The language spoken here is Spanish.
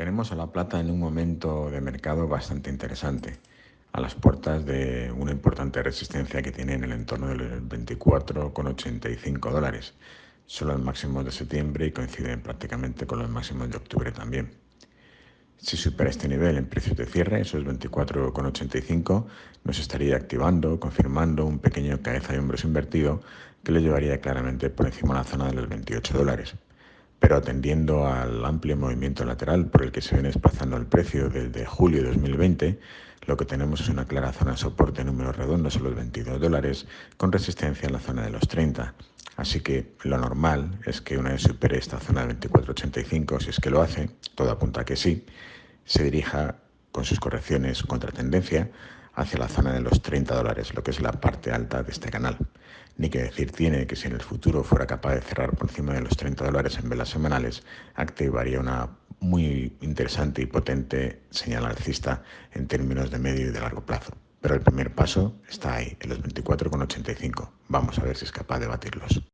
Tenemos a la plata en un momento de mercado bastante interesante, a las puertas de una importante resistencia que tiene en el entorno de los 24,85 dólares. Son los máximos de septiembre y coinciden prácticamente con los máximos de octubre también. Si supera este nivel en precios de cierre, esos 24,85, nos estaría activando, confirmando un pequeño cabeza de hombros invertido que le llevaría claramente por encima de la zona de los 28 dólares pero atendiendo al amplio movimiento lateral por el que se viene desplazando el precio desde julio de 2020, lo que tenemos es una clara zona de soporte en números redondos en los 22 dólares, con resistencia en la zona de los 30. Así que lo normal es que una vez supere esta zona de 24.85, si es que lo hace, todo apunta a que sí, se dirija con sus correcciones contra tendencia hacia la zona de los 30 dólares, lo que es la parte alta de este canal. Ni que decir tiene que si en el futuro fuera capaz de cerrar por encima de los 30 dólares en velas semanales, activaría una muy interesante y potente señal alcista en términos de medio y de largo plazo. Pero el primer paso está ahí, en los 24,85. Vamos a ver si es capaz de batirlos.